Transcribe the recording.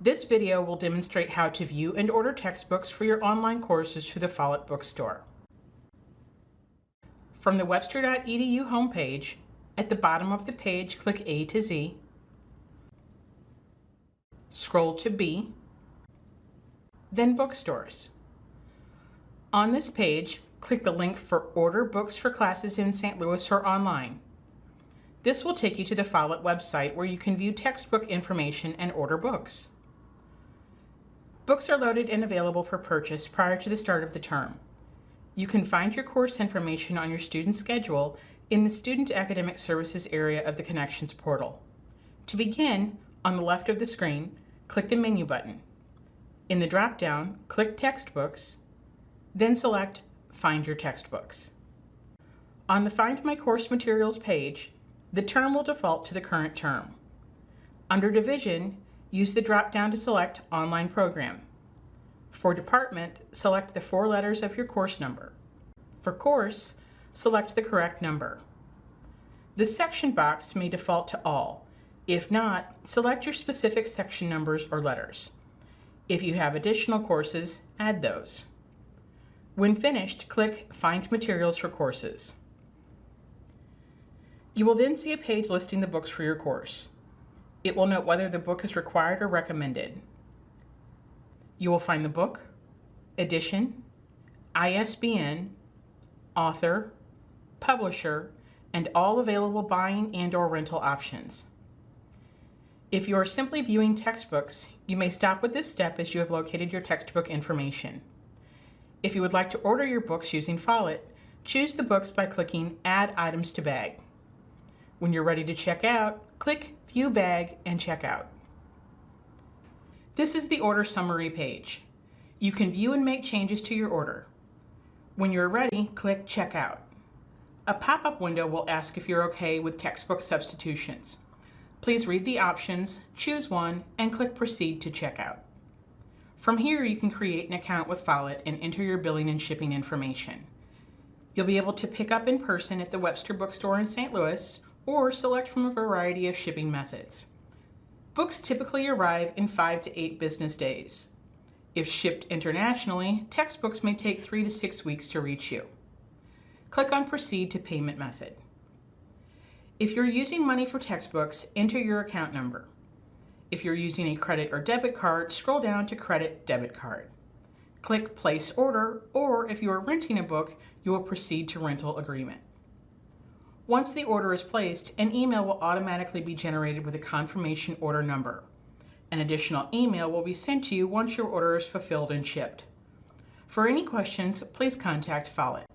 This video will demonstrate how to view and order textbooks for your online courses through the Follett Bookstore. From the webster.edu homepage, at the bottom of the page, click A to Z, scroll to B, then Bookstores. On this page, click the link for Order Books for Classes in St. Louis or online. This will take you to the Follett website where you can view textbook information and order books. Books are loaded and available for purchase prior to the start of the term. You can find your course information on your student schedule in the Student Academic Services area of the Connections portal. To begin, on the left of the screen, click the menu button. In the drop-down, click Textbooks, then select Find Your Textbooks. On the Find My Course Materials page, the term will default to the current term. Under Division, use the drop-down to select Online Program. For Department, select the four letters of your course number. For Course, select the correct number. The section box may default to All. If not, select your specific section numbers or letters. If you have additional courses, add those. When finished, click Find Materials for Courses. You will then see a page listing the books for your course. It will note whether the book is required or recommended. You will find the book, edition, ISBN, author, publisher, and all available buying and or rental options. If you are simply viewing textbooks, you may stop with this step as you have located your textbook information. If you would like to order your books using Follett, choose the books by clicking Add Items to Bag. When you're ready to check out, click View Bag and Check Out. This is the order summary page. You can view and make changes to your order. When you're ready, click Check Out. A pop-up window will ask if you're okay with textbook substitutions. Please read the options, choose one, and click Proceed to Checkout. From here, you can create an account with Follett and enter your billing and shipping information. You'll be able to pick up in person at the Webster Bookstore in St. Louis or select from a variety of shipping methods. Books typically arrive in five to eight business days. If shipped internationally, textbooks may take three to six weeks to reach you. Click on Proceed to Payment Method. If you're using money for textbooks, enter your account number. If you're using a credit or debit card, scroll down to Credit Debit Card. Click Place Order, or if you are renting a book, you will proceed to Rental Agreement. Once the order is placed, an email will automatically be generated with a confirmation order number. An additional email will be sent to you once your order is fulfilled and shipped. For any questions, please contact Follett.